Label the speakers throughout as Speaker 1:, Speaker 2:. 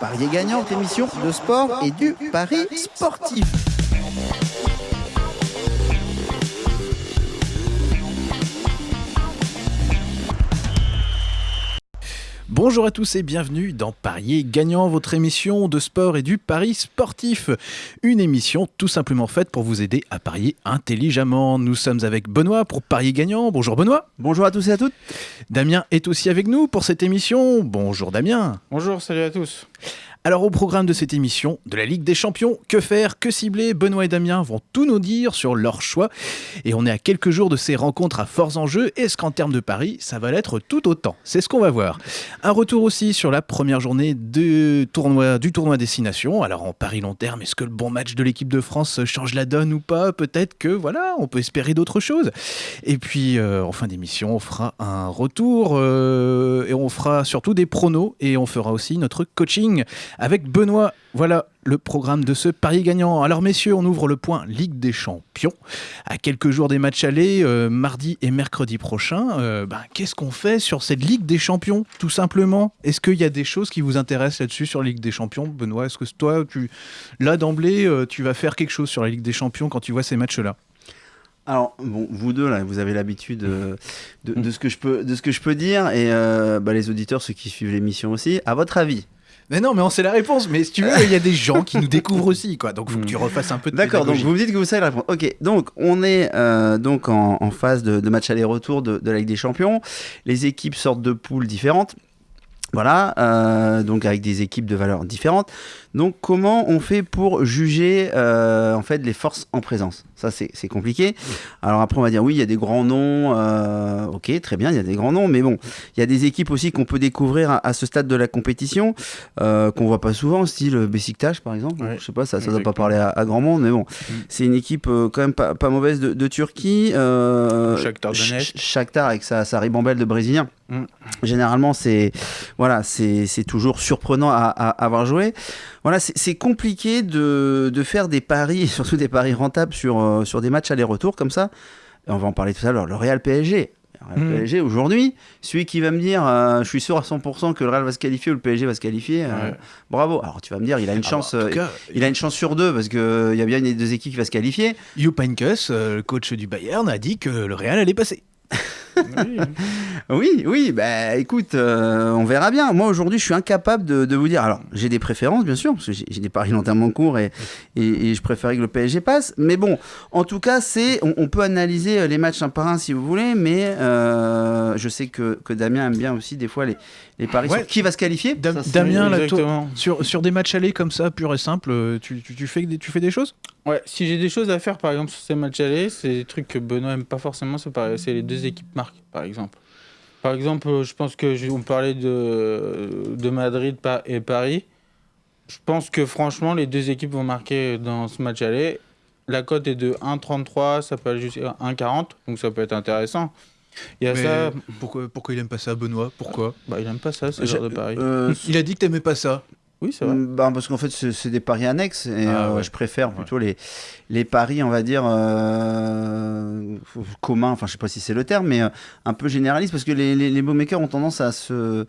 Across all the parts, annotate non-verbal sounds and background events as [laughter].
Speaker 1: Parier gagnant, émission de sport et du pari sportif.
Speaker 2: Bonjour à tous et bienvenue dans Parier gagnant, votre émission de sport et du pari sportif. Une émission tout simplement faite pour vous aider à parier intelligemment. Nous sommes avec Benoît pour Parier gagnant. Bonjour Benoît.
Speaker 1: Bonjour à tous et à toutes.
Speaker 2: Damien est aussi avec nous pour cette émission. Bonjour Damien.
Speaker 3: Bonjour, salut à tous.
Speaker 2: Alors au programme de cette émission de la Ligue des Champions, que faire, que cibler, Benoît et Damien vont tout nous dire sur leur choix. Et on est à quelques jours de ces rencontres à forts enjeux. Est-ce qu'en termes de paris, ça va l'être tout autant? C'est ce qu'on va voir. Un retour aussi sur la première journée tournoi, du tournoi Destination. Alors en paris long terme, est-ce que le bon match de l'équipe de France change la donne ou pas? Peut-être que voilà, on peut espérer d'autres choses. Et puis euh, en fin d'émission, on fera un retour euh, et on fera surtout des pronos et on fera aussi notre coaching avec Benoît. Voilà le programme de ce pari gagnant. Alors messieurs, on ouvre le point Ligue des Champions. À quelques jours des matchs allés, euh, mardi et mercredi prochain, euh, ben, qu'est-ce qu'on fait sur cette Ligue des Champions Tout simplement, est-ce qu'il y a des choses qui vous intéressent là-dessus sur la Ligue des Champions Benoît, est-ce que toi, tu, là d'emblée, euh, tu vas faire quelque chose sur la Ligue des Champions quand tu vois ces matchs-là?
Speaker 4: Alors, bon, vous deux, là, vous avez l'habitude de, ce que je peux, de ce que je peux dire, et bah, les auditeurs, ceux qui suivent l'émission aussi, à votre avis
Speaker 2: Mais non, mais on sait la réponse. Mais si tu veux, il y a des gens qui nous [laughs] découvrent aussi, quoi. Donc, faut que tu refasses un peu de
Speaker 4: D'accord, donc vous me dites que vous savez la réponse. Ok, donc on est euh, donc en, en phase de, de match aller-retour de, de la Ligue des Champions. Les équipes sortent de poules différentes. Voilà, euh, donc avec des équipes de valeurs différentes. Donc comment on fait pour juger euh, en fait les forces en présence? Ça c'est compliqué. Alors après on va dire oui il y a des grands noms, euh, ok très bien il y a des grands noms, mais bon il y a des équipes aussi qu'on peut découvrir à, à ce stade de la compétition euh, qu'on voit pas souvent, style Besiktas par exemple.
Speaker 3: Ouais,
Speaker 4: Je sais pas ça ça doit pas parler à, à grand monde, mais bon c'est une équipe euh, quand même pas, pas mauvaise de, de Turquie. Euh,
Speaker 3: Shakhtar Donetsk.
Speaker 4: Ch- Shakhtar avec sa, sa ribambelle de Brésiliens.
Speaker 3: Mm.
Speaker 4: Généralement, c'est voilà, c'est toujours surprenant à, à avoir joué. Voilà, c'est compliqué de, de faire des paris, [laughs] surtout des paris rentables sur, euh, sur des matchs aller-retour comme ça. Et on va en parler tout à l'heure. Le Real PSG. Le
Speaker 3: Mm.
Speaker 4: PSG aujourd'hui, celui qui va me dire, euh, je suis sûr à 100% que le Real va se qualifier ou le PSG va se qualifier, euh,
Speaker 3: Ouais.
Speaker 4: bravo. Alors tu vas me dire, il a une
Speaker 2: Ah
Speaker 4: chance,
Speaker 2: bah, cas,
Speaker 4: il a une chance sur deux parce que il y a bien une des deux équipes qui va se qualifier.
Speaker 2: Jupp Heynckes, le coach du Bayern, a dit que le Real allait passer. [laughs]
Speaker 3: Oui. [laughs]
Speaker 4: Oui, oui, bah écoute, euh, on verra bien. Moi aujourd'hui, je suis incapable de, vous dire. Alors, j'ai des préférences, bien sûr, parce que j'ai des paris longtemps courts et, et, je préférais que le PSG passe. Mais bon, en tout cas, c'est, on, peut analyser euh, les matchs un par un si vous voulez, mais euh, je sais que Damien aime bien aussi des fois les, les paris
Speaker 2: Ouais.
Speaker 4: sur qui va se qualifier.
Speaker 2: Dam-
Speaker 4: Ça, c'est-
Speaker 2: Damien, là, sur, sur des matchs allés comme ça, pur et simple, euh, tu, tu, tu fais, des- tu fais des choses?
Speaker 3: Ouais, si j'ai des choses à faire, par exemple, sur ces matchs allés, c'est des trucs que Benoît aime pas forcément, c'est les deux équipes marquent, par exemple. Par exemple, euh, je pense que je- on parlait de, de Madrid et Paris. Je pense que franchement, les deux équipes vont marquer dans ce match aller. La cote est de 1,33, ça peut aller jusqu'à 1,40, donc ça peut être intéressant. Il y a
Speaker 2: Mais
Speaker 3: ça,
Speaker 2: pourquoi, pourquoi il aime pas ça, Benoît? Pourquoi?
Speaker 3: Bah, il aime pas ça, ce genre de pari.
Speaker 4: euh,
Speaker 2: Il a dit que t'aimais pas ça.
Speaker 3: oui, c'est vrai.
Speaker 4: Mm, bah, parce qu'en fait, c'est des paris annexes et
Speaker 2: Ah,
Speaker 4: euh,
Speaker 2: ouais.
Speaker 4: je préfère plutôt les, les paris, on va dire, euh, communs, enfin, je sais pas si c'est le terme, mais euh, un peu généralistes parce que les, les, les bookmakers ont tendance à se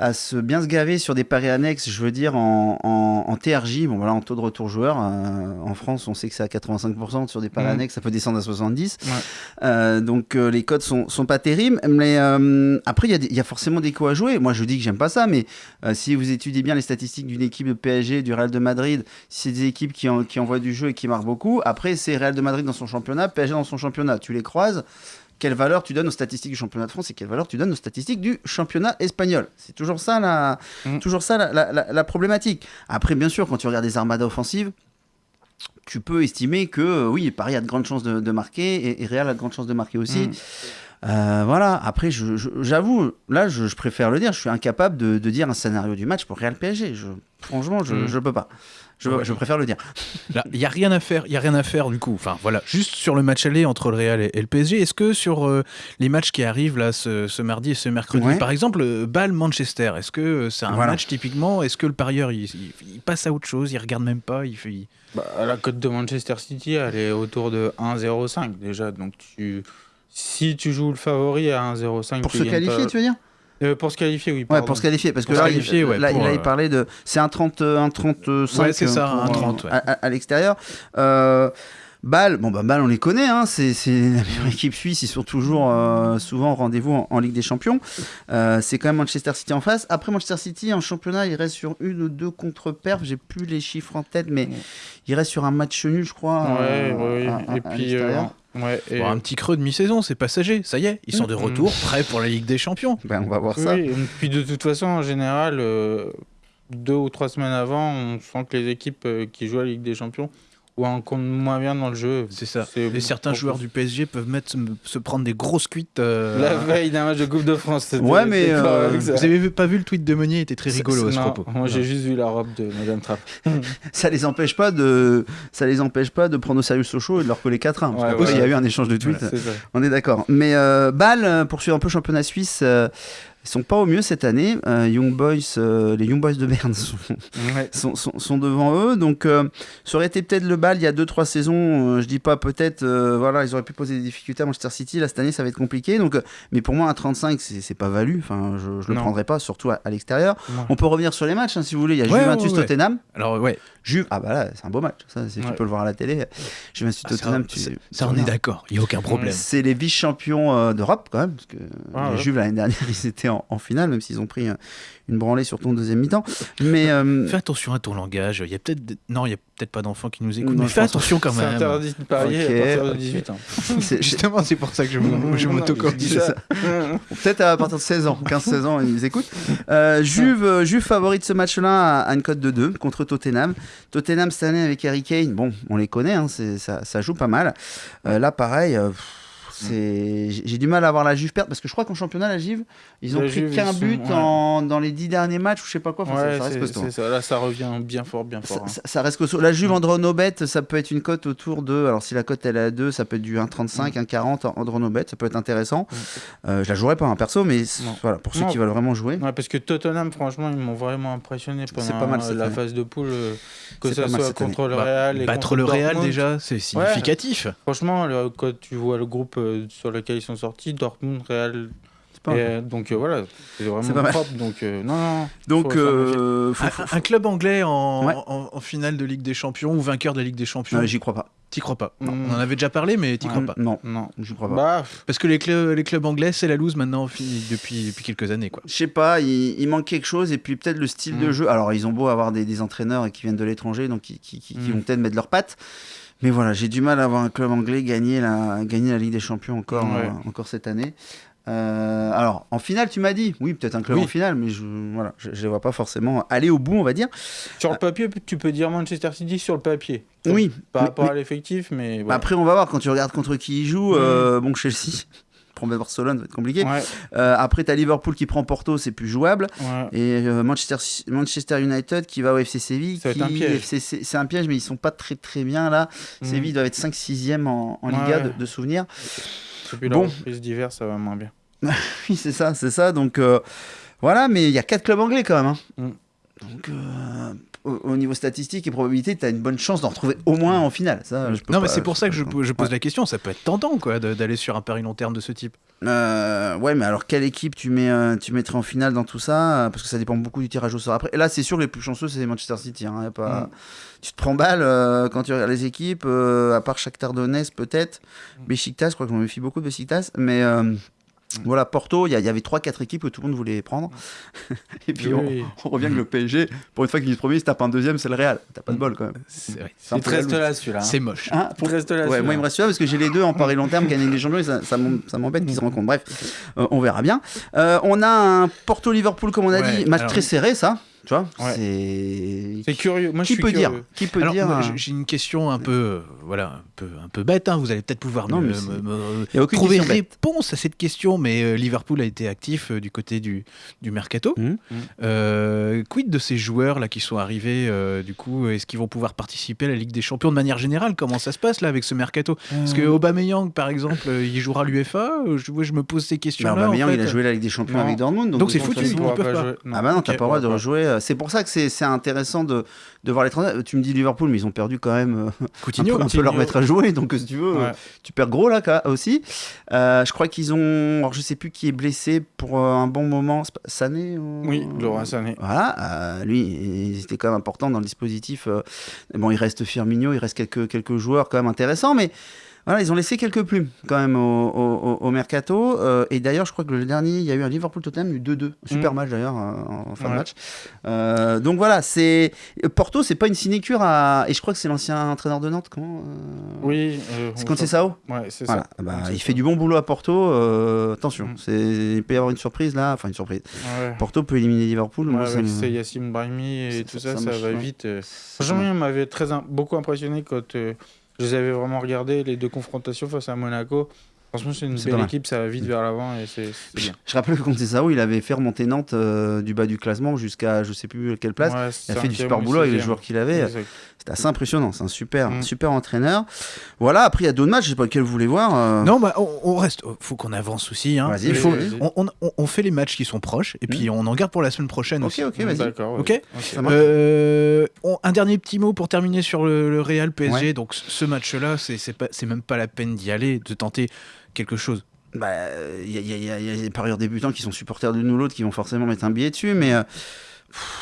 Speaker 4: à se bien se gaver sur des paris annexes, je veux dire en, en, en TRJ, bon voilà, en taux de retour joueur. euh, en France, on sait que c'est à 85% sur des paris
Speaker 3: Mhm.
Speaker 4: annexes, ça peut descendre à 70.
Speaker 3: Ouais.
Speaker 4: Euh, donc euh, les codes sont, sont pas terribles, mais euh, après il y, a des- il y a forcément des coups à jouer. Moi je dis que j'aime pas ça, mais si vous étudiez bien les statistiques d'une équipe de PSG, du Real de Madrid, si c'est des équipes qui, en- qui envoient du jeu et qui marquent beaucoup. Après c'est Real de Madrid dans son championnat, PSG dans son championnat. Tu les croises. Quelle valeur tu donnes aux statistiques du championnat de France et quelle valeur tu donnes aux statistiques du championnat espagnol C'est toujours ça la,
Speaker 3: Mm.
Speaker 4: toujours ça la, la- la- la problématique. Après bien sûr quand tu regardes des armadas offensives, tu peux estimer que euh, oui, Paris a de grandes chances de, de marquer et, et Real a de grandes chances de marquer aussi.
Speaker 3: Mm.
Speaker 4: Euh, voilà, après, j'avoue, là, je, je préfère le dire, je suis incapable de, de dire un scénario du match pour Real PSG. Je, franchement, je
Speaker 3: Mm.
Speaker 4: ne peux pas. Je,
Speaker 2: Ouais.
Speaker 4: je préfère le dire. [laughs]
Speaker 2: Il y a rien à faire, il y a rien à faire du coup. Enfin voilà, juste sur le match aller entre le Real et, et le PSG. Est-ce que sur euh, les matchs qui arrivent là ce, ce mardi et ce mercredi,
Speaker 4: Ouais.
Speaker 2: par exemple, euh, Bâle Manchester, est-ce que euh, c'est un
Speaker 4: Voilà.
Speaker 2: match typiquement Est-ce que le parieur il, il- il passe à autre chose, il regarde même pas, il fait. il-
Speaker 3: Bah, la cote de Manchester City, elle est autour de 1,05 déjà. Donc tu, si tu joues le favori à 1,05,
Speaker 4: Pour
Speaker 3: tu
Speaker 4: se qualifier,
Speaker 3: pas-
Speaker 4: tu veux dire?
Speaker 3: Euh, pour se qualifier, oui.
Speaker 4: Ouais, pour se qualifier, parce que là,
Speaker 2: qualifier,
Speaker 4: il,
Speaker 2: ouais,
Speaker 4: là,
Speaker 2: pour,
Speaker 4: là, il
Speaker 2: euh,
Speaker 4: parlait de. C'est un 30, euh, un 35
Speaker 2: Ouais, c'est ça,
Speaker 4: pour,
Speaker 2: un
Speaker 4: euh,
Speaker 2: 30, ouais.
Speaker 4: à, l'extérieur. Euh, Bâle, bon bah Bâle on les connaît, hein, c'est [laughs] la meilleure équipe suisse, ils sont toujours euh, souvent au rendez-vous en, en Ligue des Champions. Euh, c'est quand même Manchester City en face. Après Manchester City en championnat, il reste sur une ou deux contre-perfs, j'ai plus les chiffres en tête, mais il reste sur un match nul, je crois.
Speaker 3: Ouais,
Speaker 4: euh,
Speaker 3: ouais,
Speaker 4: à-
Speaker 3: Et
Speaker 4: à
Speaker 3: puis. Ouais, et-
Speaker 2: Bon, un petit creux de mi-saison, c'est passager, ça y est, ils sont de
Speaker 3: Mm.
Speaker 2: retour, prêts pour la Ligue des Champions.
Speaker 4: Ben, on va voir
Speaker 3: Oui,
Speaker 4: ça.
Speaker 3: et puis de toute façon, en général, euh, deux ou trois semaines avant, on sent que les équipes euh, qui jouent à la Ligue des Champions ou un compte moins bien dans le jeu.
Speaker 2: C'est ça. Et certains joueurs du PSG peuvent mettre, se prendre des grosses cuites. euh,
Speaker 3: La veille d'un match de Coupe de France. c'était-
Speaker 4: Ouais, mais, euh.
Speaker 2: Vous avez vu- pas vu le tweet de Meunier, il était très rigolo à ce
Speaker 3: non,
Speaker 2: propos.
Speaker 3: Moi, j'ai juste vu la robe de Madame Trapp. [laughs]
Speaker 4: Ça les empêche pas de, ça les empêche pas de prendre au sérieux Sochaux et de leur coller 4-1. parce
Speaker 3: Ouais, ouais.
Speaker 4: il y a eu un échange de tweets.
Speaker 3: C'est ça.
Speaker 4: On est d'accord. Mais euh, Bâle, euh, poursuit un peu le championnat suisse. Ils sont pas au mieux cette année. Euh, Young Boys, euh, les Young Boys de Berne sont,
Speaker 3: Ouais. [laughs]
Speaker 4: sont, sont- sont devant eux. Donc, euh, ça aurait été peut-être le Bâle il y a 2-3 saisons. je dis pas peut-être. voilà, ils auraient pu poser des difficultés à Manchester City. Là, cette année, ça va être compliqué. Donc, mais pour moi, un 35, c'est pas valu. Enfin, je, je le prendrai pas, surtout à, à l'extérieur.
Speaker 3: Ouais.
Speaker 4: On peut revenir sur les matchs hein, si vous voulez. Il y a
Speaker 2: Ouais,
Speaker 4: Juventus. Tottenham.
Speaker 2: Alors, ouais,
Speaker 4: Juve, ah bah là, c'est un beau match. Ça, c'est- tu peux le voir à la télé. Juventus
Speaker 2: Ah, ça,
Speaker 4: Tottenham, tu,
Speaker 2: ça,
Speaker 4: tu
Speaker 2: on est d'accord, il n'y a aucun problème.
Speaker 4: C'est les vice-champions euh, d'Europe quand même, parce que
Speaker 3: Ah
Speaker 4: les
Speaker 3: ouais.
Speaker 4: Juves l'année dernière [laughs] ils étaient en, en finale, même s'ils ont pris euh, une branlée sur ton deuxième mi-temps. Mais euh,
Speaker 2: Fais attention à ton langage. Il y a peut-être non, il y a peut-être pas d'enfants qui nous écoutent,
Speaker 4: Non,
Speaker 2: mais
Speaker 4: je
Speaker 2: fais attention quand
Speaker 3: C'est
Speaker 2: même.
Speaker 3: interdit de parier
Speaker 4: Ok,
Speaker 3: à partir de
Speaker 4: ok.
Speaker 3: 18 ans. [laughs]
Speaker 4: c'est- c'est- [laughs]
Speaker 2: Justement, c'est pour ça que je, me- je
Speaker 3: Non,
Speaker 2: m'autocorrige.
Speaker 3: je dis ça.
Speaker 4: peut-être à partir de 16 ans, 15-16 ans, ils écoutent. Euh, Juve, Juve favori de ce match-là à, à une cote de 2 contre Tottenham. Tottenham cette année avec Harry Kane, bon, on les connaît, hein, ça, ça joue pas mal. Euh, là, pareil. euh, c'est- J'ai j'ai du mal à voir la Juve perdre parce que je crois qu'en championnat, la Juve, ils ont
Speaker 3: La
Speaker 4: pris qu'un
Speaker 3: sont-
Speaker 4: but
Speaker 3: ouais.
Speaker 4: en- dans les 10 derniers matchs ou je sais pas quoi. Enfin, ça-
Speaker 3: Ouais,
Speaker 4: ça, reste
Speaker 3: c'est-
Speaker 4: costaud.
Speaker 3: c'est ça. Là, ça revient bien fort, bien fort.
Speaker 4: Ça,
Speaker 3: hein.
Speaker 4: ça- ça reste costaud. La Juve Andronobet, ça peut être une cote autour de. Alors, si la cote elle est à 2, ça peut être du 1,35, 1,40 Andronobet, ça peut être intéressant. Euh, je la jouerai pas en perso, mais voilà, pour ceux
Speaker 3: Non.
Speaker 4: qui veulent vraiment jouer.
Speaker 3: Ouais, parce que Tottenham, franchement, ils m'ont vraiment impressionné pendant
Speaker 4: C'est pas mal cette
Speaker 3: la
Speaker 4: année.
Speaker 3: phase de poule, euh, que ça soit
Speaker 4: année.
Speaker 3: contre le
Speaker 2: Bah,
Speaker 3: Real et
Speaker 2: Battre
Speaker 3: contre
Speaker 2: le Real déjà, c'est significatif.
Speaker 3: Franchement, quand tu vois le groupe euh, sur lequel ils sont sortis, Dortmund, Real,
Speaker 4: C'est pas
Speaker 3: et, donc euh, voilà, c'est vraiment propre. Donc euh, non, non.
Speaker 4: Donc,
Speaker 3: faut
Speaker 4: euh, faut-
Speaker 2: Un,
Speaker 4: faut-
Speaker 2: un club anglais en,
Speaker 4: Ouais.
Speaker 2: en- en finale de Ligue des Champions ou vainqueur de la Ligue des Champions,
Speaker 4: j'y crois pas.
Speaker 2: T'y crois pas.
Speaker 3: Non.
Speaker 2: On en avait déjà parlé, mais t'y
Speaker 3: Ouais.
Speaker 2: crois pas.
Speaker 4: Non,
Speaker 3: Non.
Speaker 4: j'y crois pas.
Speaker 3: Bah,
Speaker 2: Parce que les clubs, les clubs anglais, c'est la loose maintenant depuis, depuis quelques années. Quoi.
Speaker 4: Je sais pas, il, il manque quelque chose et puis peut-être le style de
Speaker 3: Mm.
Speaker 4: jeu. Alors ils ont beau avoir des, des entraîneurs qui viennent de l'étranger, donc qui, qui- qui- qui
Speaker 3: Mm.
Speaker 4: vont peut-être mettre leurs pattes. Mais voilà, j'ai du mal à voir un club anglais gagner la, gagner la Ligue des Champions encore,
Speaker 3: Ouais.
Speaker 4: euh, encore cette année. Euh, alors en finale, tu m'as dit, oui, peut-être un club
Speaker 3: Oui.
Speaker 4: en finale, mais je voilà, je, vois pas forcément aller au bout, on va dire.
Speaker 3: sur le papier, tu peux dire Manchester City sur le papier.
Speaker 4: Oui,
Speaker 3: Par
Speaker 4: mais-
Speaker 3: rapport
Speaker 4: mais-
Speaker 3: à l'effectif, mais.
Speaker 4: bah, après on va voir quand tu regardes contre qui ils jouent. euh, bon, Chelsea. [laughs] Prendre Barcelone, ça va être compliqué.
Speaker 3: Ouais,
Speaker 4: Euh, après, tu as Liverpool qui prend Porto, c'est plus jouable.
Speaker 3: ouais.
Speaker 4: Et euh, Manchester, Manchester United qui va au FC Séville. Qui-
Speaker 3: être un piège.
Speaker 4: C'est un piège, mais ils sont pas très très bien là.
Speaker 3: Mm.
Speaker 4: Séville doit être 5-6e en, en
Speaker 3: Ouais,
Speaker 4: Liga de, de souvenirs.
Speaker 3: Depuis la
Speaker 4: Bon.
Speaker 3: reprise d'hiver, ça va moins bien. [laughs]
Speaker 4: Oui, c'est ça, c'est ça. Donc euh, voilà, mais il y a 4 clubs anglais quand même. hein.
Speaker 3: Mm.
Speaker 4: Donc euh, au, au niveau statistique et probabilité, tu as une bonne chance d'en retrouver au moins en finale. Ça, je peux
Speaker 2: Non, mais c'est pour ça que je, pose la question. Ça peut être tentant quoi, d'aller sur un pari long terme de ce type.
Speaker 4: Euh, ouais, mais alors quelle équipe tu, mets, euh, tu mettrais en finale dans tout ça euh, Parce que ça dépend beaucoup du tirage au sort. Après, là, c'est sûr, les plus chanceux, c'est Manchester City. hein, y a pas...
Speaker 3: Mm.
Speaker 4: Tu te prends balle euh, quand tu regardes les équipes, euh, à part Shakhtar Donetsk peut-être.
Speaker 3: Mm.
Speaker 4: Besiktas, je crois que je me méfie beaucoup de Besiktas. Mais voilà, Porto, il y, avait 3-4 équipes que tout le monde voulait prendre. [laughs] Et puis on,
Speaker 3: Oui.
Speaker 4: on revient que le PSG, pour une fois qu'il est premier, il se tape un deuxième, c'est le Real. T'as pas de bol quand même.
Speaker 2: C'est ouais,
Speaker 4: C'est un
Speaker 3: Il te
Speaker 4: peu la
Speaker 3: reste là, celui-là. hein.
Speaker 2: c'est moche.
Speaker 4: Hein,
Speaker 3: Il te reste là,
Speaker 4: Ouais,
Speaker 3: celui-là.
Speaker 4: moi il me reste celui-là parce que j'ai les deux en pari long terme, gagner les champions, et ça, ça m'em- ça m'embête qu'ils se rencontrent. Bref, euh, on verra bien. Euh, on a un Porto-Liverpool, comme on a
Speaker 2: Ouais,
Speaker 4: dit, match
Speaker 2: alors-
Speaker 4: très serré, ça. Tu vois
Speaker 3: Ouais.
Speaker 4: C'est.
Speaker 3: C'est curieux. Moi,
Speaker 4: Qui peut
Speaker 3: curieux.
Speaker 4: dire Qui peut
Speaker 2: Alors,
Speaker 4: dire
Speaker 2: moi,
Speaker 4: euh,
Speaker 2: j'ai- une question un peu, euh, voilà, un peu, un peu bête. hein. Vous allez peut-être pouvoir
Speaker 4: Non,
Speaker 2: me,
Speaker 4: mais c'est-
Speaker 2: me- me-
Speaker 4: y a aucune
Speaker 2: trouver
Speaker 4: bête.
Speaker 2: réponse à cette question. Mais euh, Liverpool a été actif euh, du côté du, du mercato.
Speaker 4: Mhm.
Speaker 2: Euh, quid de ces joueurs là qui sont arrivés euh, Du coup, est-ce qu'ils vont pouvoir participer à la Ligue des Champions de manière générale? Comment ça se passe là avec ce mercato? Parce que Aubameyang, par exemple, euh, il jouera l'UFA. euh, Je, je me pose ces
Speaker 4: Bah,
Speaker 2: questions-là.
Speaker 4: Aubameyang,
Speaker 2: en
Speaker 4: il a joué la Ligue des Champions
Speaker 3: Non.
Speaker 4: avec Dortmund.
Speaker 2: Donc c'est foutu, ils peuvent pas.
Speaker 4: Ah bah non, t'as pas le droit de rejouer euh, C'est pour ça que c'est intéressant de, de voir les transferts. Tu me dis Liverpool, mais ils ont perdu quand même euh, [laughs] un,
Speaker 2: Coutinho,
Speaker 4: peu, un peu leur mettre à jouer. Donc, si tu veux,
Speaker 3: Ouais.
Speaker 4: tu perds gros là aussi. Euh, je crois qu'ils ont. Alors, je sais plus qui est blessé pour euh, un bon moment. Sané ou-
Speaker 3: Oui, Laurent Sané.
Speaker 4: Voilà, euh, lui, il était quand même important dans le dispositif. euh, bon, il reste Firmino, il reste quelques, quelques joueurs quand même intéressants, mais voilà, ils ont laissé quelques plumes quand même au, au- au- au mercato. euh, et d'ailleurs, je crois que le dernier, il y a eu un y a eu 2-2. Super
Speaker 3: Mm.
Speaker 4: match d'ailleurs en, en fin de match. Euh, donc voilà, c'est Porto, c'est pas une sinécure à. Et je crois que c'est l'ancien entraîneur de Nantes, comment euh,
Speaker 3: Oui. euh,
Speaker 4: C'est
Speaker 3: on
Speaker 4: quand c'est
Speaker 3: s'en-
Speaker 4: Sao
Speaker 3: Ouais, c'est
Speaker 4: voilà.
Speaker 3: ça.
Speaker 4: Bah, il
Speaker 3: ça.
Speaker 4: fait du bon boulot à Porto. attention,
Speaker 3: Mm.
Speaker 4: c'est il peut y avoir une surprise là. Enfin, une surprise.
Speaker 3: Ouais.
Speaker 4: Porto peut éliminer Liverpool. Moi,
Speaker 3: avec c'est Yacine Brahimi et tout
Speaker 4: ça-
Speaker 3: ça, va vite. il m'avait très beaucoup impressionné quand je les avais vraiment regardés, les deux confrontations face à Monaco. Franchement, c'est une belle équipe, ça va vite
Speaker 4: Mm.
Speaker 3: vers l'avant et c'est c'est bien.
Speaker 4: Je rappelle que contre Sao, il avait fait remonter Nantes euh, du bas du classement jusqu'à je sais plus quelle place.
Speaker 3: Ouais,
Speaker 4: il a fait du super
Speaker 3: ou
Speaker 4: boulot avec les joueurs qu'il avait. C'était assez impressionnant. C'est un super,
Speaker 3: Mm.
Speaker 4: super entraîneur. Voilà, après il y a d'autres matchs, je sais pas lequel vous voulez voir. euh.
Speaker 2: Non, bah, on, on reste. Faut qu'on avance aussi. Hein.
Speaker 4: Vas-y,
Speaker 2: Il faut, on, on- fait les matchs qui sont proches et puis on en garde pour la semaine prochaine
Speaker 4: Ok,
Speaker 2: aussi.
Speaker 4: ok, vas-y.
Speaker 3: D'accord.
Speaker 2: Ok. Euh, un dernier petit mot pour terminer sur le, le Real PSG.
Speaker 4: Ouais.
Speaker 2: Donc ce match-là, c'est même pas la peine d'y aller, de tenter quelque chose.
Speaker 4: Bah, il y, a- il y a- y a- il y a des parieurs débutants qui sont supporters de ou l'autre qui vont forcément mettre un billet dessus, mais. euh, pff,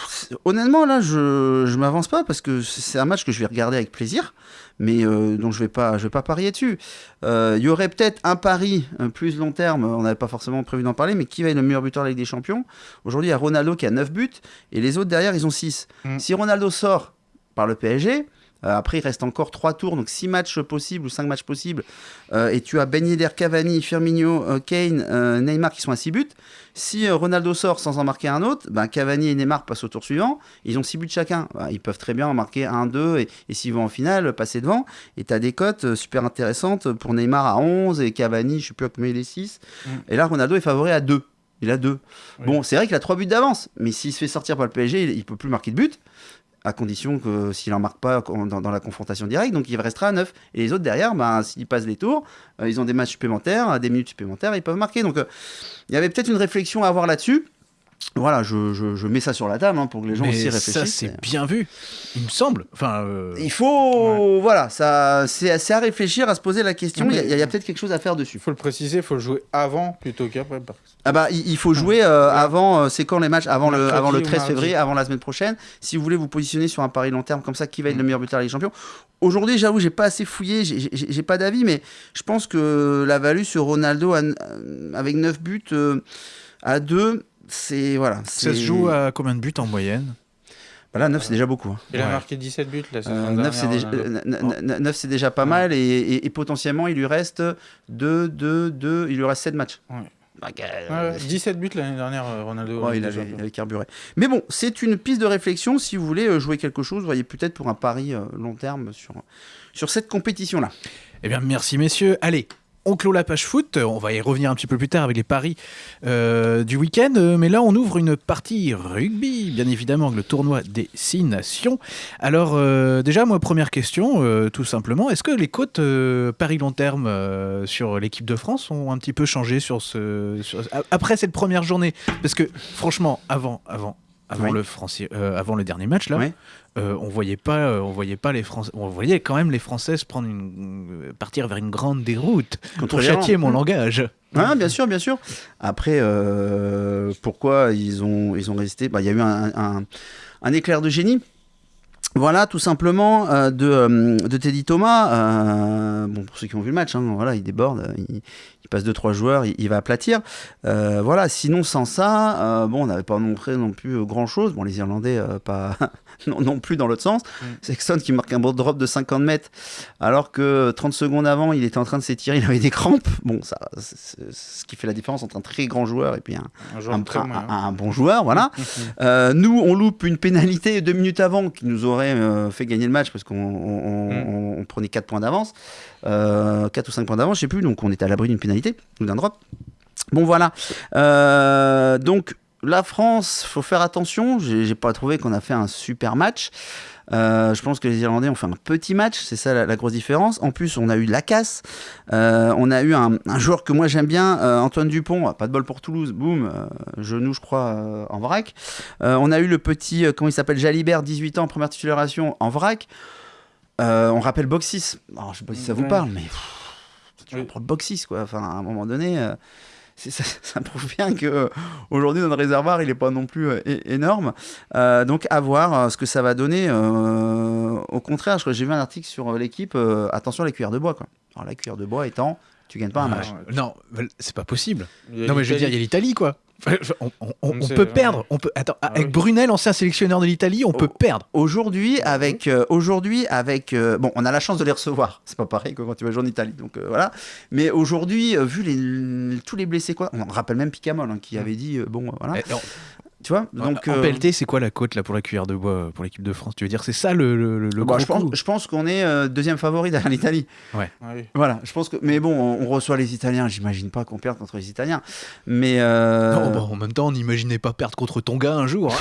Speaker 4: Honnêtement, là, je, je m'avance pas parce que c'est un match que je vais regarder avec plaisir, mais euh, dont je vais pas, je vais pas parier dessus. Euh, Il y aurait peut-être un pari un plus long terme, on n'avait pas forcément prévu d'en parler, mais qui va être le meilleur buteur de la Ligue des Champions? Aujourd'hui, il y a Ronaldo qui a 9 buts et les autres derrière, ils ont 6.
Speaker 3: Mm.
Speaker 4: Si Ronaldo sort par le PSG, euh, après, il reste encore 3 tours, donc 6 matchs possibles ou 5 matchs possibles. Euh, et tu as Ben Yedder, Cavani, Firmino, euh, Kane, euh, Neymar qui sont à 6 buts. Si euh, Ronaldo sort sans en marquer un autre, ben, Cavani et Neymar passent au tour suivant. Ils ont 6 buts chacun. Ben, ils peuvent très bien en marquer 1, 2 et, et s'ils vont en finale, passer devant. Et tu as des cotes euh, super intéressantes pour Neymar à 11 et Cavani, je sais plus à combien il est 6.
Speaker 3: Mm.
Speaker 4: Et là, Ronaldo est favori à 2. Il a 2.
Speaker 3: Oui.
Speaker 4: Bon, c'est vrai qu'il a 3 buts d'avance, mais s'il se fait sortir par le PSG, il, il peut plus marquer de but. À condition que s'il en marque pas dans, la confrontation directe, donc il restera à 9. Et les autres derrière, ben, s'ils passent les tours, euh, ils ont des matchs supplémentaires, des minutes supplémentaires, ils peuvent marquer. Donc euh, il y avait peut-être une réflexion à avoir là-dessus. Voilà, je, je- je mets ça sur la table hein, pour que les gens
Speaker 2: Mais
Speaker 4: aussi
Speaker 2: ça,
Speaker 4: réfléchissent.
Speaker 2: c'est bien vu, il me semble. Enfin, euh,
Speaker 4: Il faut, voilà, ça, c'est c'est à réfléchir, à se poser la question. Il y a- il y a, peut-être quelque chose à faire dessus.
Speaker 3: Il faut le préciser, il faut le jouer avant plutôt qu'après.
Speaker 4: Ah bah, il, il faut jouer euh, avant. euh, c'est quand les matchs avant le, avant le
Speaker 3: ou
Speaker 4: 13
Speaker 3: mardi.
Speaker 4: février, avant la semaine prochaine. Si vous voulez vous positionner sur un pari long terme comme ça, qui va être le meilleur buteur de la Ligue des Champions Aujourd'hui, j'avoue, j'ai pas assez fouillé, j'ai- j'ai j'ai pas d'avis, mais je pense que la value sur Ronaldo avec 9 buts euh, à 2, c'est voilà.
Speaker 2: ça se joue à combien de buts en moyenne?
Speaker 4: Bah là, 9 c'est déjà beaucoup. hein.
Speaker 3: Il a
Speaker 2: Ouais.
Speaker 3: marqué 17 buts la saison
Speaker 4: Euh,
Speaker 3: dernière.
Speaker 4: 9 c'est déjà,
Speaker 3: Ronaldo.
Speaker 4: euh, c'est déjà pas mal et, et- et potentiellement il lui reste 2, 2, 2, il lui reste 7 matchs.
Speaker 3: Ouais.
Speaker 4: Bah,
Speaker 3: Ouais,
Speaker 4: euh,
Speaker 3: ouais, 17 buts l'année dernière, euh, Ronaldo.
Speaker 4: Ouais,
Speaker 3: en
Speaker 4: il, avait, il avait carburé. Mais bon, c'est une piste de réflexion. Si vous voulez euh, jouer quelque chose, voyez peut-être pour un pari long terme sur, sur cette compétition-là.
Speaker 2: Eh bien, merci messieurs. Allez, on clôt la page foot. On va y revenir un petit peu plus tard avec les paris euh, du week-end. Euh, Mais là, on ouvre une partie rugby, bien évidemment, avec le tournoi des six nations. Alors, euh, déjà, moi, première question, euh, tout simplement. Est-ce que les cotes euh, paris long terme euh, sur l'équipe de France ont un petit peu changé après cette première journée? Parce que, franchement, avant, avant, avant,
Speaker 4: Oui.
Speaker 2: le, Français, euh, avant le dernier match, là,
Speaker 4: Ouais.
Speaker 2: euh, on voyait pas, euh, on voyait pas les Français, on voyait quand même les Françaises prendre une, euh, partir vers une grande déroute
Speaker 4: Contre
Speaker 2: pour châtier mon langage.
Speaker 4: Ah, bien sûr, bien sûr. Après, euh, pourquoi ils ont, ils ont résisté? Bah, Il y a eu un, un- un éclair de génie. Voilà, tout simplement, euh, de, de Teddy Thomas. bon, pour ceux qui ont vu le match, hein, voilà, il déborde, il, il passe 2-3 joueurs, il, il va aplatir. Euh, voilà, sinon, sans ça, euh, bon, on n'avait pas montré non plus euh, grand-chose. Bon, les Irlandais, pas [laughs] non, non plus dans l'autre sens.
Speaker 3: Mm.
Speaker 4: Sexton qui marque un beau drop de 50 mètres, alors que 30 secondes avant, il était en train de s'étirer, il avait des crampes. Bon, ça, c'est ce qui fait la différence entre un très grand joueur et puis un,
Speaker 3: très
Speaker 4: bon joueur, voilà. [laughs] Nous, on loupe une pénalité deux minutes avant qui nous aurait fait gagner le match parce qu'on on- on-
Speaker 3: Mm.
Speaker 4: on- on prenait 4 points d'avance, euh, 4 ou 5 points d'avance, je sais plus, donc on était à l'abri d'une pénalité ou d'un drop. Bon, voilà. Euh, donc, la France, faut faire attention. J'ai pas trouvé qu'on a fait un super match. Euh, je pense que les Irlandais ont fait un petit match, c'est ça la, la grosse différence. En plus, on a eu la casse. Euh, on a eu un, un joueur que moi j'aime bien, euh, Antoine Dupont, pas de bol pour Toulouse, boum, genou, je crois, en vrac. On a eu le petit, comment il s'appelle, Jalibert, 18 ans, première titularisation en vrac. On rappelle Boxis. Alors, je sais pas si ça vous parle, mais pff, tu
Speaker 3: Oui.
Speaker 4: reprends le Boxis, quoi. Enfin, à un moment donné. euh, c'est- ça, [laughs] ça prouve bien que euh, aujourd'hui notre réservoir il est pas non plus euh, énorme Euh, donc à voir euh, ce que ça va donner euh, au contraire j'ai vu un article sur euh, l'équipe euh, attention à la cuillère de bois quoi alors la cuillère de bois étant tu gagnes pas un
Speaker 2: Ah,
Speaker 4: match
Speaker 3: ouais.
Speaker 2: Non, c'est pas possible. Non, mais je veux dire, il y a
Speaker 3: l'Italie,
Speaker 2: quoi. On, on- on-
Speaker 3: On
Speaker 2: on
Speaker 3: sait,
Speaker 2: peut perdre. On peut... Attends,
Speaker 3: Ah
Speaker 2: avec
Speaker 3: oui.
Speaker 2: Brunel, ancien sélectionneur de l'Italie, on
Speaker 4: Oh.
Speaker 2: peut perdre.
Speaker 4: Aujourd'hui, avec, euh, aujourd'hui, avec, euh, bon, on a la chance de les recevoir. C'est pas pareil que quand tu vas jouer en Italie, donc euh, voilà. Mais aujourd'hui, vu les, tous les blessés, quoi, on rappelle même Picamol hein, qui avait dit, bon, voilà, tu vois.
Speaker 2: Donc,
Speaker 4: Donc,
Speaker 2: en
Speaker 4: euh,
Speaker 2: PLT, c'est quoi la cote là pour la cuillère de bois euh, pour l'équipe de France? Tu veux dire, c'est ça le, le, le
Speaker 4: bah,
Speaker 2: gros
Speaker 4: je pense,
Speaker 2: coup?
Speaker 4: je pense qu'on est euh, deuxième favori derrière l'Italie.
Speaker 3: Ah oui.
Speaker 4: Voilà, je pense que, mais bon, on, on reçoit les Italiens. J'imagine pas qu'on perde contre les Italiens, mais euh,
Speaker 2: Non, bah, en même temps, on n'imaginait pas perdre contre Tonga un jour.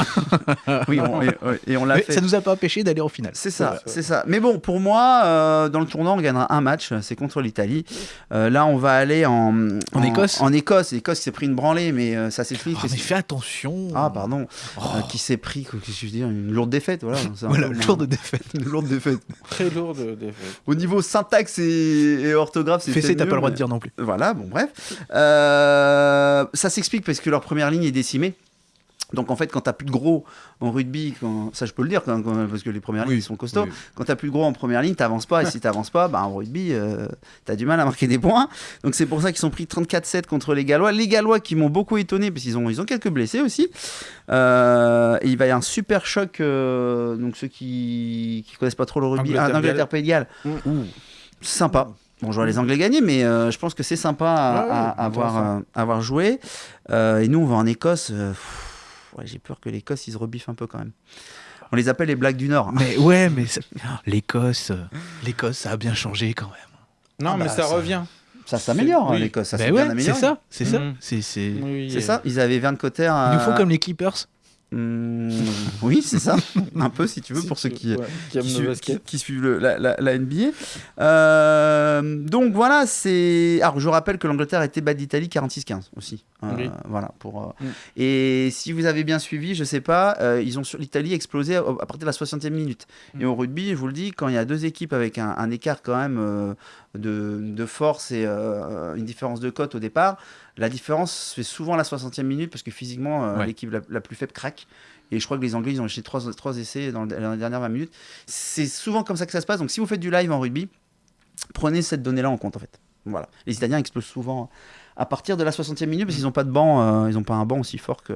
Speaker 2: hein. [laughs]
Speaker 4: oui, on- et, et on l'a fait.
Speaker 2: ça nous a pas empêché d'aller en finale.
Speaker 4: C'est ça,
Speaker 3: Ouais,
Speaker 4: c'est ça. Mais bon, pour moi, euh, dans le tournoi, on gagnera un match, c'est contre l'Italie. Euh, là, on va aller en,
Speaker 2: En Écosse?
Speaker 4: En Écosse. L'Écosse s'est pris une branlée, mais euh, ça s'explique.
Speaker 2: Oh,
Speaker 4: parce
Speaker 2: mais fais attention.
Speaker 4: Ah, pardon.
Speaker 2: Oh,
Speaker 4: Euh, qui s'est pris, que je veux dire, une lourde défaite, voilà. [laughs]
Speaker 2: voilà,
Speaker 4: peu-
Speaker 2: lourde défaite.
Speaker 4: Une [laughs] lourde défaite.
Speaker 3: Très lourde défaite.
Speaker 4: Au niveau syntaxe et, et orthographe, c'est
Speaker 2: Fessé, t'as pas le droit de dire non plus.
Speaker 4: Voilà, bon, bref. Euh, ça s'explique parce que leur première ligne est décimée. Donc en fait, quand t'as plus de gros en rugby, quand... ça je peux le dire, quand- quand- parce que les premières
Speaker 2: Oui,
Speaker 4: lignes sont costauds.
Speaker 2: oui.
Speaker 4: Quand t'as plus de gros en première ligne, t'avances pas. Et si t'avances pas, bah, en rugby, euh, t'as du mal à marquer des points. Donc c'est pour ça qu'ils sont pris 34-7 contre les Gallois. Les Gallois qui m'ont beaucoup étonné, parce qu'ils ont, ils ont quelques blessés aussi. Euh, et il va y avoir un super choc. euh, donc ceux qui, qui connaissent pas trop le rugby,
Speaker 3: Angleterre,
Speaker 4: Pays de Galles.
Speaker 3: Mm.
Speaker 4: Ouh, sympa. Bon, je vois les Anglais gagner, mais euh, je pense que c'est sympa à,
Speaker 3: Ouais, ouais,
Speaker 4: à- à avoir, euh, joué. Euh, et nous, on va en Écosse. pff, ouais, J'ai peur que l'Écosse, ils se rebiffent un peu quand même. On les appelle les blagues du Nord.
Speaker 2: Mais ouais, mais ça- [laughs] l'Écosse, l'Écosse, ça a bien changé quand même.
Speaker 3: Non,
Speaker 2: Ah
Speaker 3: mais
Speaker 2: bah,
Speaker 3: ça,
Speaker 2: ça-
Speaker 3: revient.
Speaker 4: Ça s'améliore, hein,
Speaker 3: Oui.
Speaker 4: l'Écosse. Ça
Speaker 2: Ben
Speaker 4: s'est
Speaker 2: ouais,
Speaker 4: bien
Speaker 2: c'est
Speaker 4: amélioré.
Speaker 2: ça, c'est ça.
Speaker 3: Mhm.
Speaker 2: C'est.
Speaker 3: Oui,
Speaker 4: C'est
Speaker 3: euh,
Speaker 4: ça, ils avaient Verne Cotter.
Speaker 2: Il nous faut comme les Clippers.
Speaker 4: Hmm, oui, c'est ça. [laughs] un peu, si tu veux,
Speaker 3: si
Speaker 4: pour ceux qui,
Speaker 3: ouais, qui aiment
Speaker 4: qui,
Speaker 3: le
Speaker 4: suivent,
Speaker 3: basket.
Speaker 4: qui- qui suivent le- la, la- la NBA. Euh, donc voilà, c'est. Alors je rappelle que l'Angleterre été batte d'Italie 46-15 aussi. Euh,
Speaker 3: Oui.
Speaker 4: Voilà. Pour, euh,
Speaker 3: Mm.
Speaker 4: Et si vous avez bien suivi, je sais pas, euh, ils ont sur l'Italie explosé à, à partir de la 60e minute.
Speaker 3: Mm.
Speaker 4: Et au rugby, je vous le dis, quand il y a deux équipes avec un, un écart quand même de, de force et une différence de cote au départ, la différence se fait souvent à la 60e minute parce que physiquement, euh,
Speaker 2: Ouais.
Speaker 4: l'équipe la, la plus faible craque. Et je crois que les Anglais, ils ont acheté trois, trois essais dans, le- dans les dernières 20 minutes. C'est souvent comme ça que ça se passe. Donc si vous faites du live en rugby, prenez cette donnée-là en compte en fait. Voilà. Les Italiens explosent souvent à partir de la 60e minute parce qu'ils n'ont pas de banc, euh, ils n'ont pas un banc aussi fort que,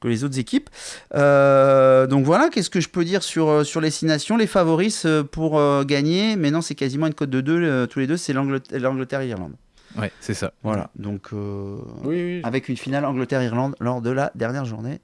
Speaker 4: que les autres équipes. Euh, donc voilà, qu'est-ce que je peux dire sur, sur les six nations? Les favoris pour euh, gagner, mais non, c'est quasiment une cote de deux euh, tous les deux, c'est l'Angleterre et l'Irlande.
Speaker 2: Ouais, c'est ça.
Speaker 4: Voilà, donc euh,
Speaker 3: Oui, oui.
Speaker 4: avec une finale Angleterre-Irlande lors de la dernière journée.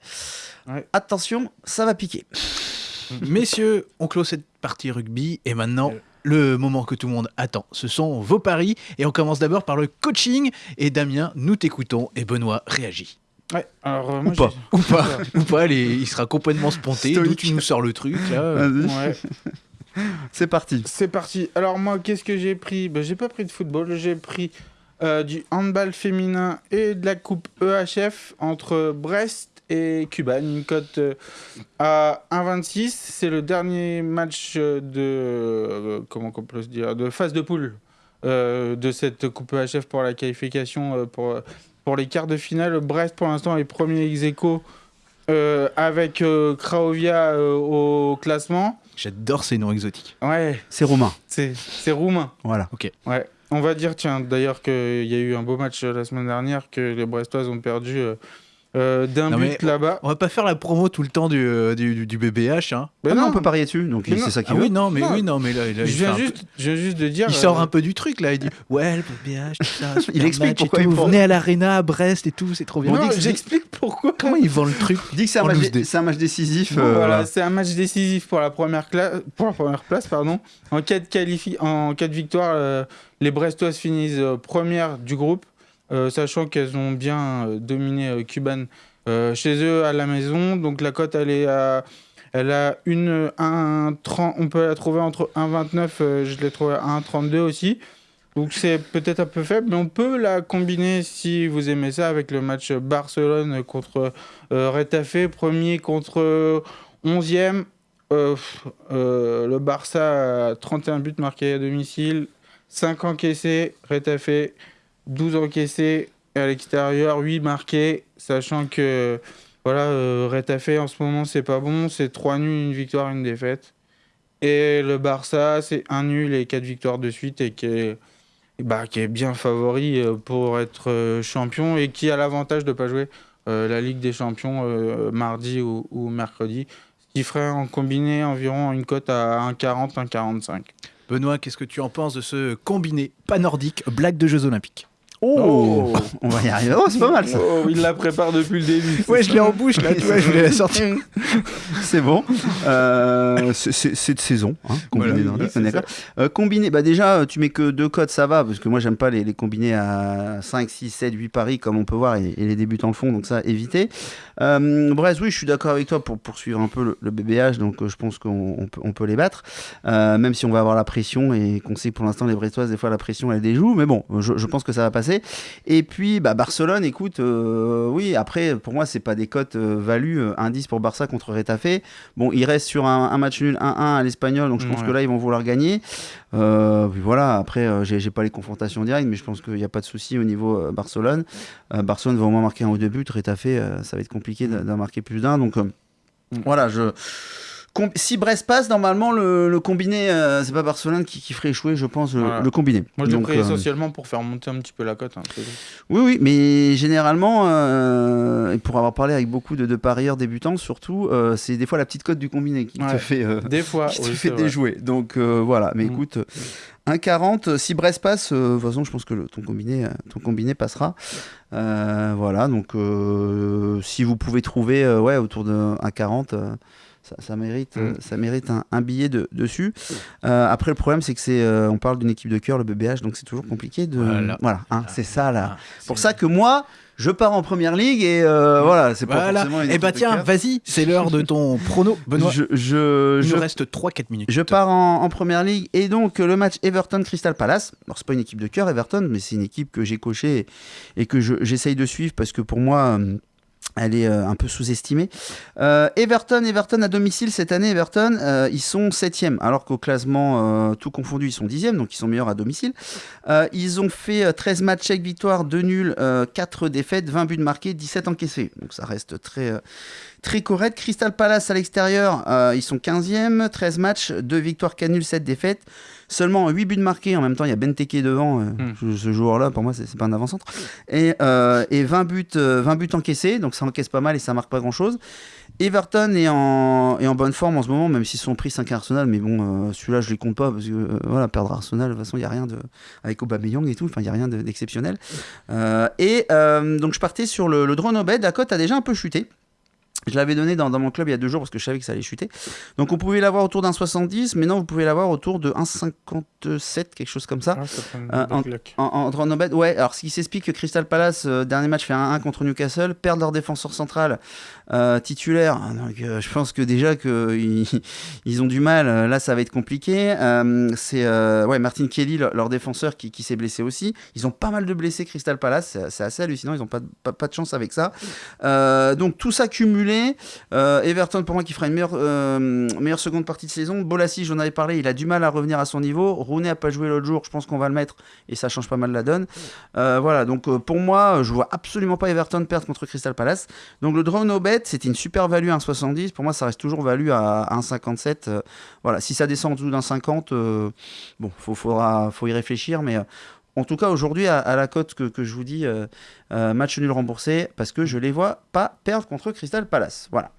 Speaker 3: Ouais.
Speaker 4: Attention, ça va piquer. [laughs]
Speaker 2: Messieurs, on clôt cette partie rugby et maintenant.
Speaker 3: Euh.
Speaker 2: Le moment que tout le monde attend, ce sont vos paris et on commence d'abord par le coaching et Damien, nous t'écoutons et Benoît réagit.
Speaker 3: Ouais, alors, euh, moi,
Speaker 2: pas.
Speaker 3: j'ai-
Speaker 2: Ou pas, ou pas, les- il sera complètement sponté, d'où tu nous sors le truc là.
Speaker 3: Ouais,
Speaker 4: c'est parti.
Speaker 3: c'est parti. Alors moi, qu'est-ce que j'ai pris? Ben, J'ai pas pris de football, j'ai pris euh, du handball féminin et de la coupe EHF entre Brest et Cuban. Une cote euh, à 1,26. C'est le dernier match de euh, comment on peut se dire de phase de poule euh, de cette coupe EHF pour la qualification pour pour les quarts de finale. Brest pour l'instant est premier ex aequo, euh, avec euh, Cracovia euh, au classement.
Speaker 2: J'adore ces noms exotiques.
Speaker 3: Ouais,
Speaker 4: C'est Romain.
Speaker 3: c'est c'est roumain.
Speaker 4: Voilà.
Speaker 3: Ouais. On va dire, tiens, d'ailleurs qu'il y a eu un beau match euh, la semaine dernière, que les Brestoises ont perdu euh, d'un but là-bas.
Speaker 2: On va pas faire la promo tout le temps du, euh, du, du- du BBH. Hein.
Speaker 3: Ben
Speaker 4: Ah non,
Speaker 3: non,
Speaker 4: on peut parier dessus, donc c'est ça qui
Speaker 2: Ah
Speaker 4: veut.
Speaker 2: oui, non, mais
Speaker 3: Non.
Speaker 2: oui, non, mais là, là,
Speaker 3: je
Speaker 2: il, fait
Speaker 3: viens
Speaker 2: peu-
Speaker 3: juste, je viens juste de dire.
Speaker 2: il sort
Speaker 3: euh,
Speaker 2: un peu du truc là. Il dit Ouais, le BBH, tout ça. [laughs] super
Speaker 4: Il explique pourquoi
Speaker 2: tout,
Speaker 4: il faut-
Speaker 2: Venez à l'Arena à Brest et tout, c'est trop bien.
Speaker 3: Non,
Speaker 2: dit
Speaker 3: j'explique pourquoi.
Speaker 2: Comment ils vendent le truc
Speaker 4: Dis que c'est un, match un décisif.
Speaker 3: Bon,
Speaker 4: euh,
Speaker 3: voilà,
Speaker 4: voilà.
Speaker 3: c'est un match décisif pour la première, cla- pour la première place. Pardon. En, cas de qualifi- en cas de victoire, euh, les Brestoises finissent premières du groupe, sachant qu'elles ont bien euh, dominé euh, Cuban euh, chez eux à la maison. Donc la cote, elle est à Elle a une 1,30, on peut la trouver entre 1,29, euh, je l'ai trouvée à 1,32 aussi. Donc c'est peut-être un peu faible, mais on peut la combiner si vous aimez ça avec le match Barcelone contre euh, Retafe, premier contre 11e. Euh, euh, le Barça a 31 buts marqués à domicile, 5 encaissés, Retafe 12 encaissés à l'extérieur, 8 marqués, sachant que voilà, euh, en ce moment c'est pas bon, c'est 3 nuls, une victoire, une défaite. Et le Barça c'est un nul et 4 victoires de suite et qui est, bah, est bien favori euh, pour être euh, champion et qui a l'avantage de ne pas jouer la Ligue des Champions mardi ou, ou mercredi, ce qui ferait en combiné environ une cote à 1,40, 1,45.
Speaker 2: Benoît, qu'est-ce que tu en penses de ce combiné pas nordique, blague de Jeux Olympiques?
Speaker 4: Oh, On va y arriver. Oh, c'est pas mal ça.
Speaker 3: Oh, il la prépare depuis le début.
Speaker 2: Ouais, je l'ai en bouche là, tu vois, je voulais la sortir. [laughs]
Speaker 4: C'est bon. Euh, c'est- de saison. Hein, combiné
Speaker 2: Voilà.
Speaker 4: d'accord. Euh, combiné, bah déjà, tu mets que deux codes, ça va, parce que moi, j'aime pas les, les combinés à 5, 6, 7, 8 paris, comme on peut voir, et, et les débutants le font, donc ça, éviter. Euh, Brest, oui, je suis d'accord avec toi pour poursuivre un peu le, le BBH, donc euh, je pense qu'on on peut, on peut les battre, Euh, même si on va avoir la pression, et qu'on sait que pour l'instant, les Brestoises, des fois, la pression, elle déjoue, mais bon, je, je pense que ça va passer. Et puis, bah, Barcelone, écoute, euh, oui, après, pour moi, c'est pas des cotes euh, value, euh, indice pour Barça contre Retafe. Bon, il reste sur un, un match nul 1-1 à l'Espagnol, donc je pense
Speaker 3: Ouais.
Speaker 4: que là, ils vont vouloir gagner. Euh, puis voilà, après, j'ai pas les confrontations directes, mais je pense qu'il n'y a pas de souci au niveau Barcelone. Barcelone va au moins marquer un ou deux buts. Retafe, ça va être compliqué d'en marquer plus d'un. Donc
Speaker 3: Mm.
Speaker 4: voilà, je. Com- Si Brest passe, normalement, le, le combiné, euh, c'est pas Barcelone qui, qui ferait échouer, je pense, le,
Speaker 3: Voilà.
Speaker 4: le combiné.
Speaker 3: Moi, je
Speaker 4: Donc,
Speaker 3: pris
Speaker 4: euh,
Speaker 3: essentiellement pour faire monter un petit peu la cote. hein,
Speaker 4: oui, oui, mais généralement, euh, et pour avoir parlé avec beaucoup de, de parieurs débutants, surtout, euh, c'est des fois la petite cote du combiné qui te fait, euh,
Speaker 3: Des fois,
Speaker 4: qui te
Speaker 3: oui,
Speaker 4: fait déjouer. Donc euh, voilà, mais
Speaker 3: Mm.
Speaker 4: écoute, 1,40, si Brest passe, euh, de toute façon, je pense que le- ton, combiné, euh, ton combiné passera. Euh, voilà, donc euh, si vous pouvez trouver euh, ouais, autour de 1,40. Ça, ça mérite,
Speaker 3: Mm.
Speaker 4: ça mérite un, un billet de, dessus. Euh, après, le problème, c'est que c'est, euh, on parle d'une équipe de cœur, le BBH, donc c'est toujours compliqué de.
Speaker 2: Voilà.
Speaker 4: hein, c'est ça là.
Speaker 2: Ah,
Speaker 4: Pour ça que moi, je pars en première ligue et euh, voilà, c'est pas
Speaker 2: Voilà.
Speaker 4: forcément une
Speaker 2: Eh bah
Speaker 4: de
Speaker 2: tiens, vas-y, c'est l'heure de ton prono. Benoît,
Speaker 4: je, je,
Speaker 2: il
Speaker 4: je,
Speaker 2: reste 3-4 minutes.
Speaker 4: je pars en, en première ligue et donc le match Everton-Crystal Palace. Alors, c'est pas une équipe de cœur, Everton, mais c'est une équipe que j'ai cochée et, et que je- j'essaye de suivre parce que pour moi. Elle est euh, un peu sous-estimée. Euh, Everton, Everton à domicile cette année, Everton, euh, ils sont 7 alors qu'au classement tout confondu, ils sont 10 donc ils sont meilleurs à domicile. Ils ont fait euh, 13 matchs avec victoire, 2 nuls, euh, 4 défaites, 20 buts marqués, 17 encaissés. Donc ça reste très, très correct. Crystal Palace à l'extérieur, ils sont 15e, 13 matchs, 2 victoires, 4 nuls, 7 défaites. Seulement 8 buts marqués. En même temps, il y a Benteke devant. euh,
Speaker 3: Hmm.
Speaker 4: ce, joueur-là, pour moi, c'est pas un avant-centre. Et, euh, et 20, buts, euh, 20 buts encaissés. Donc ça encaisse pas mal et ça marque pas grand-chose. Everton est en, est en bonne forme en ce moment, même s'ils sont pris 5 à Arsenal. Mais bon, euh, celui-là, je les compte pas parce que euh, voilà, perdre Arsenal, de toute façon, il n'y a rien de. Avec Aubameyang et tout, enfin, il n'y a rien de- d'exceptionnel. Euh, et euh, donc, je partais sur le, le drone au bed. La cote a déjà un peu chuté. Je l'avais donné dans, dans mon club il y a deux jours parce que je savais que ça allait chuter. Donc on pouvait l'avoir autour d'un 70, mais non, vous pouvez l'avoir autour de 1,57, quelque chose comme ça.
Speaker 3: Ah,
Speaker 4: Euh. En, en bed, ouais. Alors ce qui s'explique que Crystal Palace, euh, dernier match fait 1-1 contre Newcastle, perdent leur défenseur central euh, titulaire. Euh, je pense que déjà qu'ils [laughs] ils ont du mal. Là, ça va être compliqué. Euh, c'est ouais, Martin Kelly, leur, défenseur, qui, s'est blessé aussi. Ils ont pas mal de blessés, Crystal Palace. C'est- assez hallucinant. Ils ont pas, de- chance avec ça. Donc tout ça cumulé, Everton pour moi qui fera une meilleure, seconde partie de saison. Bolassi, j'en avais parlé, il a du mal à revenir à son niveau. Rooney a pas joué l'autre jour, je pense qu'on va le mettre et ça change pas mal la donne. Voilà, donc pour moi, je vois absolument pas Everton perdre contre Crystal Palace. Donc le draw no c'était une super value à 1,70. Pour moi, ça reste toujours value à 1,57. Euh, voilà, si ça descend en dessous d'un 50, euh, bon, faut, faudra, y réfléchir, mais. euh, en tout cas, aujourd'hui, à, la cote que, que je vous dis, match nul remboursé, parce que je les vois pas perdre contre Crystal Palace. Voilà.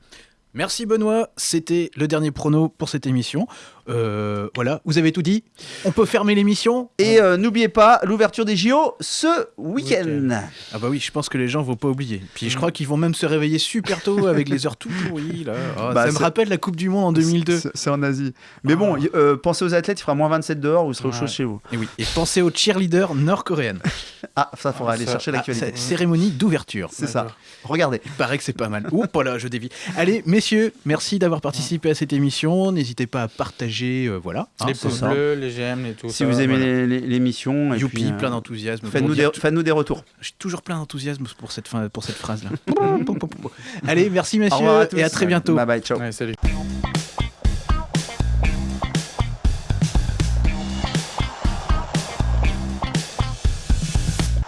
Speaker 2: Merci Benoît, c'était le dernier prono pour cette émission. Euh, voilà, vous avez tout dit. On peut fermer l'émission
Speaker 4: Et euh, n'oubliez pas l'ouverture des JO ce week-end.
Speaker 2: Ah bah oui, je pense que les gens vont pas oublier. Puis je crois qu'ils vont même se réveiller super tôt avec les heures tout pourries là. Ah, [laughs]
Speaker 4: Bah,
Speaker 2: ça me rappelle la Coupe du Monde en 2002.
Speaker 4: C'est- en Asie. Mais
Speaker 2: Ah.
Speaker 4: bon, y- euh, pensez aux athlètes, il fera moins 27 dehors, vous serez au
Speaker 3: Ouais.
Speaker 4: chaud chez vous.
Speaker 2: Et oui. Et pensez aux cheerleaders nord-coréennes. [laughs]
Speaker 4: Ah, ça, faudra
Speaker 3: Ah,
Speaker 4: aller
Speaker 3: ça-
Speaker 4: chercher
Speaker 2: Ah,
Speaker 4: l'actualité.
Speaker 2: c'est- cérémonie d'ouverture.
Speaker 4: c'est ça. Regardez.
Speaker 2: Il paraît que c'est pas mal. Oups, là, je dévie. Allez, messieurs. Messieurs, merci d'avoir participé à cette émission. N'hésitez pas à partager, euh, voilà.
Speaker 3: les pouces
Speaker 2: ça.
Speaker 3: bleus, les j'aime, et tout
Speaker 4: Si
Speaker 3: ça,
Speaker 4: vous aimez
Speaker 3: voilà.
Speaker 4: l'émission,
Speaker 2: Youpi,
Speaker 4: puis, euh,
Speaker 2: plein d'enthousiasme.
Speaker 4: faites-nous des, faites-nous des retours. [laughs]
Speaker 2: J'ai toujours plein d'enthousiasme pour cette, fin, pour cette phrase-là. [laughs] Allez, merci messieurs
Speaker 4: à
Speaker 2: et à très bientôt.
Speaker 4: Bye bye, ciao.
Speaker 3: Ouais, salut.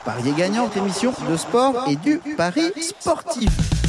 Speaker 1: Parier gagnant, émission de sport et du pari sportif.